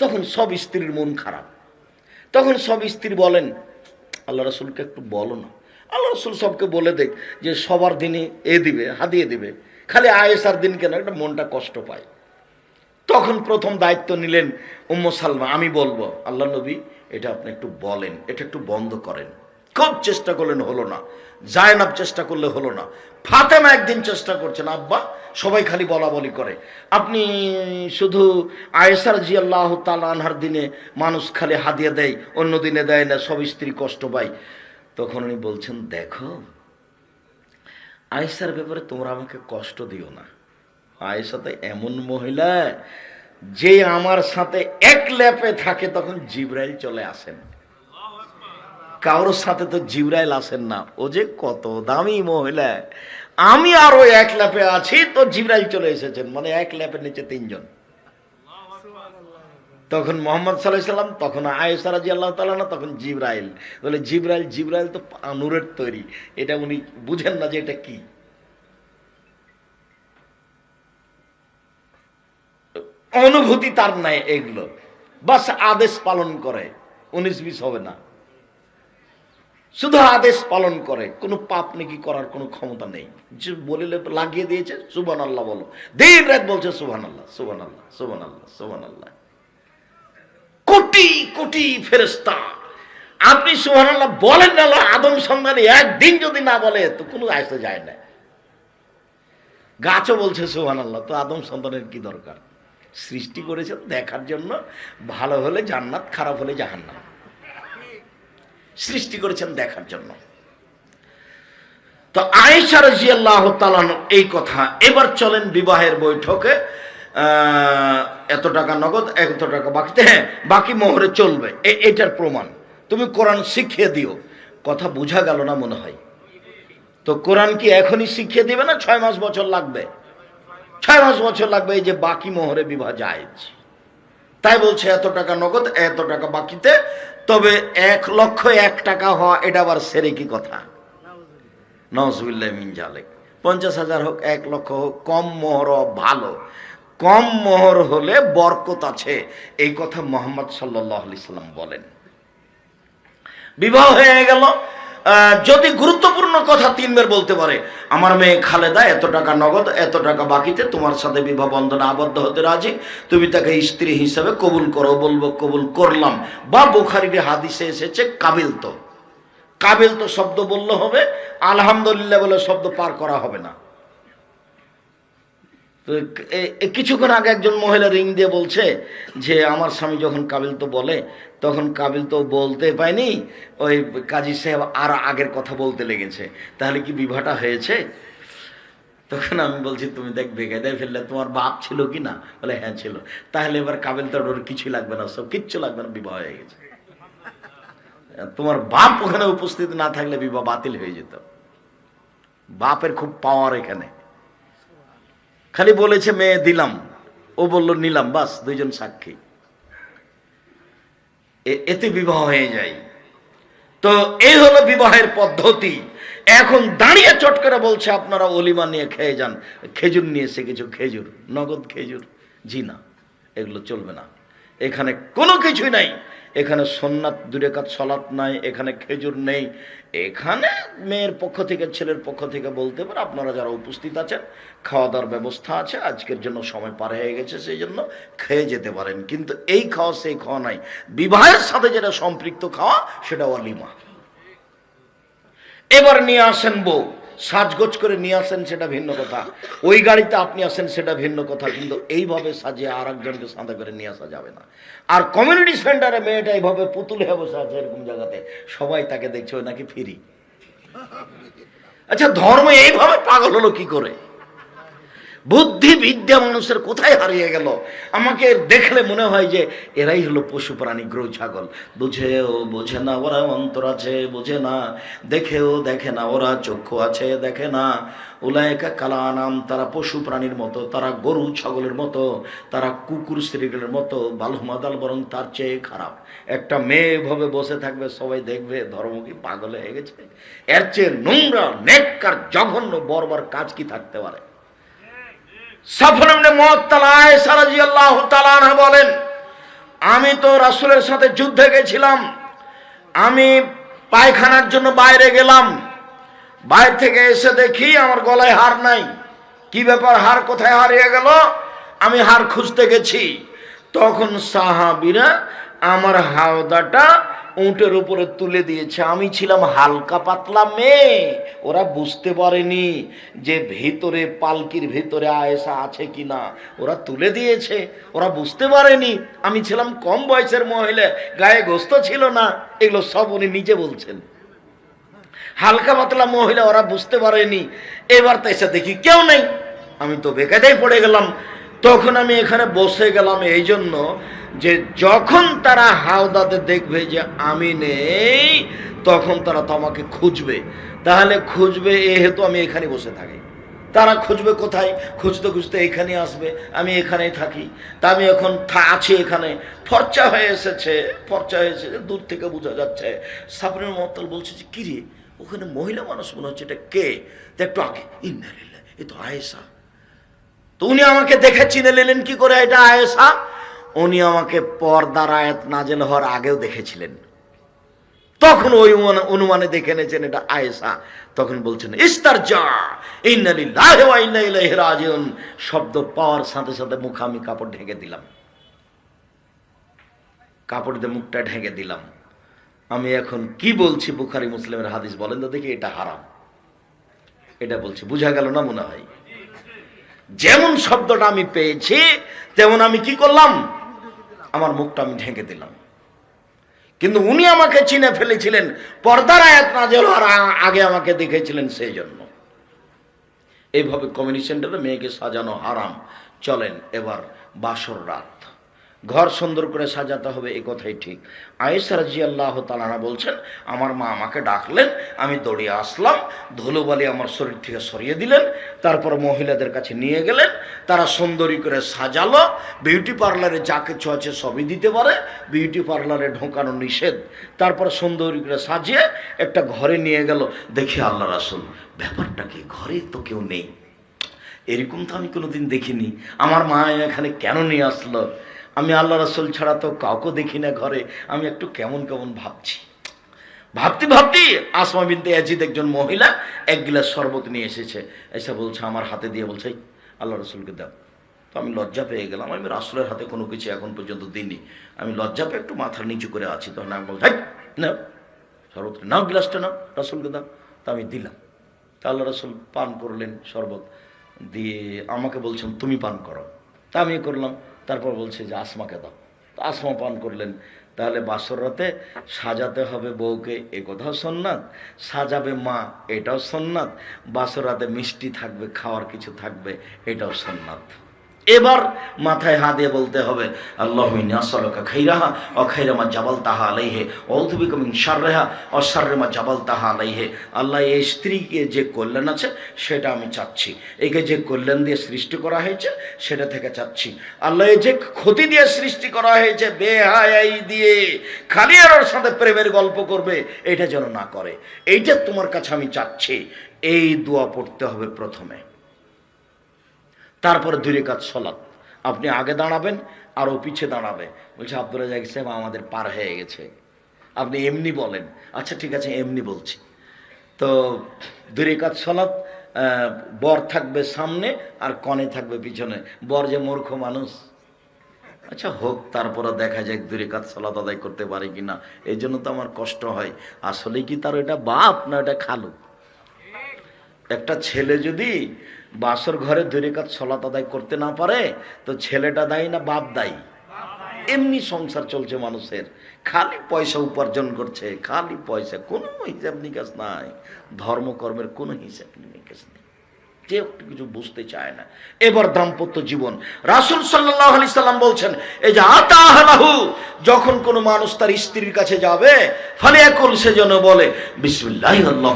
তখন সব স্ত্রীর মন খারাপ। তখন সব স্ত্রী বলেন, আল্লাহ রসুলকে একটু বলো না। আল্লাহ রসুল সবকে বলে দেখ যে, সবার দিনে এ দিবে, হাদিয়ে দিবে। খালি আয়েসার দিন কেন? একটা মনটা কষ্ট পায়। তখন প্রথম দায়িত্ব নিলেন উম্ম সালমা। আমি বলব, আল্লাহ নবী, এটা আপনি একটু বলেন, এটা একটু বন্ধ করেন। খুব চেষ্টা করলেন হলো না। জায়নাব চেষ্টা করলে হলো না। ফাতেমা একদিন চেষ্টা করছেন, আব্বা সবাই খালি বলা বলি করে। আপনি শুধু আয়েসার জি আল্লাহ আনহার দিনে মানুষ খালি হাদিয়ে দেয়, অন্য দিনে দেয় না, সব স্ত্রী কষ্ট পায়। তখন উনি বলছেন, দেখো আয়েসার ব্যাপারে তোমরা আমাকে কষ্ট দিও না। আয়েশা তো এমন মহিলা যে আমার সাথে এক ল্যাপে থাকে, তখন জিব্রাইল চলে আসেন। কারোর সাথে তো জিব্রাইল আসেন না। ও যে কত দামি মহিলা। আমি আরও এক ল্যাপে আছি, তো জিব্রাইল চলে এসেছেন। মানে এক ল্যাপের নিচে তিনজন। তখন মোহাম্মদ সাল্লাম, তখন আয়েসা রাজি আল্লাহ তালা তখন জিব্রাইল। বলে, জিব্রাইল জিব্রাইল তো নূরের তৈরি। এটা উনি বুঝেন না যে এটা কি? অনুভূতি তার নাই এগুলো। বাস আদেশ পালন করে। উনিশ বিশ হবে না। শুধু আদেশ পালন করে, কোনো পাপ নাকি করার কোনো ক্ষমতা নেই। যে বলিলে লাগিয়ে দিয়েছে সুবান আল্লাহ বলো। দিন রাত বলছে সুবান আল্লাহ সুবান আল্লাহ সুবান আল্লাহ সুবান আল্লাহ কোটি কোটি ফেরেস্তা আপনি সুবান আল্লাহ বলেন না আদম সন্ধানে একদিন যদি না বলে, তো কোনো আসতে যায় না। গাছও বলছে সুহান আল্লাহ তো আদম সন্তানের কি দরকার? সৃষ্টি করেছেন দেখার জন্য, ভালো হলে জান্নাত, খারাপ হলে জাহান্নাম। সৃষ্টি করেছেন দেখার জন্য। তো আয়েশা রাজিয়াল্লাহ তালান এই কথা, এবার চলেন বিবাহের বৈঠকে এত টাকা নগদ, এত টাকা বাকিতে হ্যাঁ বাকি মোহরে চলবে এটার প্রমাণ। তুমি কোরআন শিখিয়ে দিও। কথা বোঝা গেল না মনে হয়? তো কোরআন কি এখনই শিখিয়ে দিবে না ছয় মাস বছর লাগবে? ছয় মাস বছর লাগবে এই যে বাকি মোহরে বিবাহ জায়েজ। তাই বলছে এত টাকা নগদ, এত টাকা বাকিতে তবে এক লক্ষ এক টাকা হওয়া এটা আবার সেরে কি কথা। নজবুল্লাহ মিন পঞ্চাশ হাজার হোক, এক লক্ষ হোক, কম মোহর ভালো। কম মোহর হলে বরকত আছে। এই কথা মোহাম্মদ সাল্লাহ সাল্লাম বলেন। বিবাহ হয়ে গেল যদি গুরুত্বপূর্ণ কথা তিনবার বলতে পারে, আমার মেয়ে খালেদা, এত টাকা নগদ, এত টাকা বাকিতে, তোমার সাথে বিবাহ বন্ধনে আবদ্ধ হতে রাজি, তুমি তাকে স্ত্রী হিসাবে কবুল করো। বলব, কবুল করলাম। বা বুখারির হাদিসে এসেছে, কাবিল তো। কাবিল তো শব্দ বললে হবে, আলহামদুলিল্লাহ বলে শব্দ পার করা হবে না। তো কিছুক্ষণ আগে একজন মহিলা রিং দিয়ে বলছে যে, আমার স্বামী যখন কাবিল তো বলে, তখন কাবিল তো বলতে পায়নি, ওই কাজী সাহেব আর আগের কথা বলতে লেগেছে। তাহলে কি বিবাহটা হয়েছে? তখন আমি বলছি, তুমি দেখ, বেকায়দায় ফেললে তোমার বাপ ছিল কি না? বলে হ্যাঁ ছিল। তাহলে এবার কাবিল তো ওর কিছুই লাগবে না, সব কিচ্ছু লাগবে না, বিবাহ হয়ে গেছে। তোমার বাপ ওখানে উপস্থিত না থাকলে বিবাহ বাতিল হয়ে যেত। বাপের খুব পাওয়ার এখানে। খালি বলেছে, মেয়ে, দিলাম। ও বলল, নিলাম, বাস, দুইজন সাক্ষী। এতে বিবাহ হয়ে যায়। তো এই হলো বিবাহের পদ্ধতি। এখন দাঁড়িয়ে চট করে বলছে, আপনারা অলিমা নিয়ে খেয়ে যান। খেজুর নিয়েছে কিছু খেজুর, নগদ খেজুর জি না এগুলো চলবে না। এখানে কোনো কিছুই নাই। এখানে সোননাথ দুরেকাত সলাৎ নাই, এখানে খেজুর নেই। এখানে মেয়ের পক্ষ থেকে, ছেলের পক্ষ থেকে বলতে পারে, আপনারা যারা উপস্থিত আছেন খাওয়া দাওয়ার ব্যবস্থা আছে, আজকের জন্য সময় পার হয়ে গেছে, সেই জন্য খেয়ে যেতে পারেন। কিন্তু এই খাওয়া, সেই খাওয়া নাই। বিবাহের সাথে যেটা সম্পৃক্ত খাওয়া, সেটা অলিমা। এবার নিয়ে আসেন বউ। সাজগোজ করে নিয়ে আসেন সেটা ভিন্ন কথা। ওই গাড়িতে আপনি আসেন সেটা ভিন্ন কথা, কিন্তু এইভাবে সাজিয়ে আর একজনকে সাঁদা করে নিয়ে আসা যাবে না। আর কমিউনিটি সেন্টারে মেয়েটা এইভাবে পুতুল হয়ে বসে আছে এরকম জায়গাতে, সবাই তাকে দেখছে, ওই নাকি ফিরি। আচ্ছা ধর্ম এইভাবে পাগল হলো কি করে? বুদ্ধি বিদ্যা মানুষের কোথায় হারিয়ে গেল? আমাকে দেখলে মনে হয় যে এরাই হলো পশু প্রাণী, গ্রহ ছাগল। বুঝেও বোঝে না ওরা অন্তর আছে, বোঝে না। দেখেও দেখে না ওরা চক্ষু আছে, দেখে না। উলায়কা কালা নাম তারা পশু প্রাণীর মতো, তারা গরু ছাগলের মতো, তারা কুকুর শ্রীগুলের মতো, বালুমাদাল বরং তার চেয়ে খারাপ। একটা মেয়ে ভাবে বসে থাকবে, সবাই দেখবে, ধর্ম কি পাগল হয়ে গেছে? এর চেয়ে নোংরা, নেককার, জঘন্য, বর্বর কাজ কি থাকতে পারে? রাদিয়াল্লাহু তাআলা বলেন, আমি তো রাসূলের সাথে যুদ্ধে গেছিলাম, আমি পায়খানার জন্য বাইরে গেলাম, বাইরে থেকে এসে দেখি আমার গলায় হার নাই। কি ব্যাপার, হার কোথায় হারিয়ে গেল? আমি হার খুঁজতে গেছি। তখন সাহাবিরা আমার হাওদাটা উঁটের উপরে তুলে দিয়েছে। আমি ছিলাম হালকা পাতলা মেয়ে। ওরা বুঝতে পারেনি যে ভিতরে পালকির ভিতরে আয়েসা আছে কিনা। ওরা তুলে দিয়েছে। ওরা বুঝতে পারেনি। আমি ছিলাম কম বয়সের মহিলা। গায়ে গোস্ত ছিল না। এগুলো সব উনি নিজে বলছেন। হালকা পাতলা মহিলা, ওরা বুঝতে পারেনি। এবার তো এসে দেখি কেউ নেই। আমি তো বেকায়দায় পড়ে গেলাম। তখন আমি এখানে বসে গেলাম। এই জন্য যে যখন তারা হাওদাতে দেখবে যে আমি নেই, তখন তারা তোমাকে খুঁজবে। তাহলে খুঁজবে এ হেতু আমি এখানে বসে থাকি। তারা খুঁজবে কোথায়? খুঁজতে খুঁজতে এখানে আসবে, আমি এখানেই থাকি। তা আমি এখন আছি এখানে। ফর্চা হয়ে এসেছে, ফর্চা হয়ে এসেছে, দূর থেকে বোঝা যাচ্ছে। সাবরিন মহতাল বলছে যে, কিরে, ওখানে মহিলা মানুষ মনে হচ্ছে, এটা কে? তা একটু আগে ইন্দারিল্লা এ তো আয়েসা তো উনি আমাকে দেখে চিনে নিলেন কি করে? এটা আয়েসা উনি আমাকে পর্দার আয়াত নাজেল হওয়ার আগেও দেখেছিলেন। তখন ওই অনুমানে- দেখে নিয়েছেন এটা আয়েসা তখন বলছেন ইস্তার যা শব্দ পাওয়ার সাথে সাথে মুখ আমি কাপড় ঢেকে দিলাম। কাপড় দিয়ে মুখটা ঢেকে দিলাম। আমি এখন কি বলছি বুখারি মুসলিমের হাদিস বলেন তো দেখি, এটা হারাম। এটা বলছি, বুঝা গেল না মনে হয়? যেমন শব্দটা আমি পেয়েছি, তেমন আমি কি করলাম? আমার মুখটা আমি ঢেকে দিলাম। কিন্তু উনি আমাকে চিনে ফেলেছিলেন, পর্দার আয়াত নাজেল হওয়ার আ- আগে আমাকে দেখেছিলেন সেই জন্য এইভাবে কমিউনিটি সেন্টারে মেয়েকে সাজানো হারাম। চলেন এবার বাসর রাত। ঘর সুন্দর করে সাজাতে হবে এই কথাই ঠিক। আয়েসা রাজি আল্লাহ তালানা বলছেন, আমার মা আমাকে ডাকলেন, আমি দৌড়িয়ে আসলাম, ধুলোবালি আমার শরীর থেকে সরিয়ে দিলেন, তারপর মহিলাদের কাছে নিয়ে গেলেন, তারা সুন্দরী করে সাজালো, বিউটি পার্লারে যা কিছু আছে সবই দিতে পারে, বিউটি পার্লারে ঢোকানো নিষেধ, তারপর সুন্দরী করে সাজিয়ে একটা ঘরে নিয়ে গেল। দেখি আল্লাহ রাসুল, ব্যাপারটা কি? ঘরে তো কেউ নেই। এরকম তো আমি কোনোদিন দেখিনি। আমার মা এখানে কেন নিয়ে আসলো? আমি আল্লাহ রাসুল ছাড়া তো কাউকে দেখি না ঘরে। আমি একটু কেমন কেমন ভাবছি। ভাবতে ভাবতে আসমা বিনতে ইয়াজিদ একজন মহিলা এক গিলাস শরবত নিয়ে এসেছে। এসে বলছে আমার হাতে দিয়ে। বলছে আল্লাহ রসুলকে দাও। তো আমি লজ্জা পেয়ে গেলাম। আমি রাসুলের হাতে কোনো কিছু এখন পর্যন্ত দিইনি। আমি লজ্জা পেয়ে একটু মাথা নিচু করে আছি। তখন আমি বলছি "হেই, নাও শরবত নাও গিলাসটা নাও রাসুলকে দাও। তা আমি দিলাম। তা আল্লাহ রসুল পান করলেন শরবত। দিয়ে আমাকে বলছেন তুমি পান করো। তা আমি করলাম। তারপর বলছে যে আসমাকে দাও। আসমা পান করলেন। তাহলে বাসর রাতে সাজাতে হবে বউকে, এ কথাও সন্ন্যাত সাজাবে মা, এটাও সন্ন্যাত বাসর রাতে মিষ্টি থাকবে, খাওয়ার কিছু থাকবে, এটাও সন্ন্যাত এবার মাথায় হাত দিয়ে বলতে হবে, আল্লাহ আসলকা খাইরাহা ও খাইরামা জাবাল তাহা আলাইহে অধুবিক মিন সাররেহা ও সাররেমা জাবাল তাহা আলাইহে। আল্লাহ এই স্ত্রীকে যে কল্যাণ আছে, সেটা আমি চাচ্ছি। একে যে কল্যাণ দিয়ে সৃষ্টি করা হয়েছে, সেটা থেকে চাচ্ছি। আল্লাহ যে ক্ষতি দিয়ে সৃষ্টি করা হয়েছে, বেহায়াই দিয়ে, খালি আর ওর সাথে প্রেমের গল্প করবে, এটা যেন না করে। এইটা তোমার কাছে আমি চাচ্ছি, এই দোয়া পড়তে হবে প্রথমে। তারপরে দুই রেখাত সলাৎ। আপনি আগে দাঁড়াবেন আর ও পিছে দাঁড়াবে। বলছে আব্দুল রাজাক সাহেব আমাদের পার হয়ে গেছে। আপনি এমনি বলেন। আচ্ছা ঠিক আছে, এমনি বলছি। তো দুই রেখাত সলাৎ বর থাকবে সামনে আর কনে থাকবে পিছনে। বর যে মূর্খ মানুষ। আচ্ছা হোক, তারপরে দেখা যায় দূরে কাজ সালাত আদায় করতে পারে কিনা। এই জন্য তো আমার কষ্ট হয়। আসলে কি তার এটা বাপ না এটা খালু? একটা ছেলে যদি বাসর ঘরে ধরে কাজ সলাত আদায় করতে না পারে, তো ছেলেটা দায়ী না বাপ দায়ী? এমনি সংসার চলছে মানুষের। খালি পয়সা উপার্জন করছে, খালি পয়সা, কোনো হিসাব নিকাশ নাই। ধর্মকর্মের কোনো হিসাব নিকাশ নেই। কেউ কিছু বুঝতে চায় না। এবার দাম্পত্য জীবন। রাসুল সাল্লাহ আলি সাল্লাম বলছেন, এই যে আতাহু যখন কোনো মানুষ তার স্ত্রীর কাছে যাবে ফলে একল সে যেন বলে, বিসমিল্লাহ আল্লাহ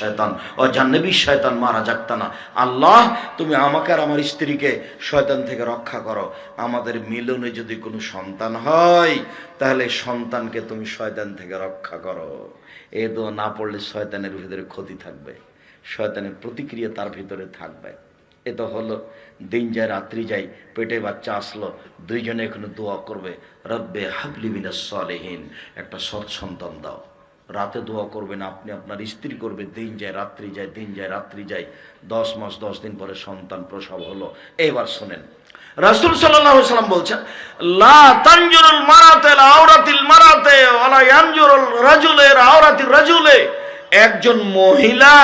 শয়তান ও জান্নবী শয়তান, মারা যাকতানা আল্লাহ, তুমি আমাকে আর আমার স্ত্রীকে শয়তান থেকে রক্ষা করো। আমাদের মিলনে যদি কোনো সন্তান হয়, তাহলে সন্তানকে তুমি শয়তান থেকে রক্ষা করো। এ দোয়া না পড়লে শয়তানের ভিতরে ক্ষতি থাকবে। শয়তানের প্রতিক্রিয়া তার ভিতরে থাকবে। এ তো হলো, দিন যায়, রাত্রি যায়, পেটে বাচ্চা আসলো, দুইজনে এখানে দোয়া করবে, রব্বে হাবলি মিনাস সালেহীন একটা সৎ সন্তান দাও। রাতে দোয়া করবেন আপনি, আপনার স্ত্রী করবে, দিন যায়, রাত্রি যায়, দিন যায়, রাত্রি যায়। দশ মাস, দশ দিন পরে সন্তান প্রসব হলো। এবার শোনেন, রাসূল সাল্লাম বলছেন, লা তানজুরুল মারাতে আওরাতিল মারাতে রাজুলের আওরাতির রাজুলে, একজন মহিলা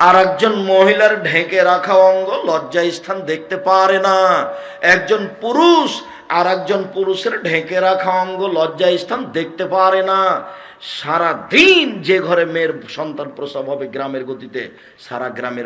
আর একজন মহিলার ঢেকে রাখা অঙ্গ লজ্জা স্থান দেখতে পারে না। একজন পুরুষ আর একজন পুরুষের ঢেকে রাখা অঙ্গ লজ্জা স্থান দেখতে পারে না। সারা দিন যে ঘরে মেয়ের সন্তান প্রসব হবে গ্রামের গতিতে, সারা গ্রামের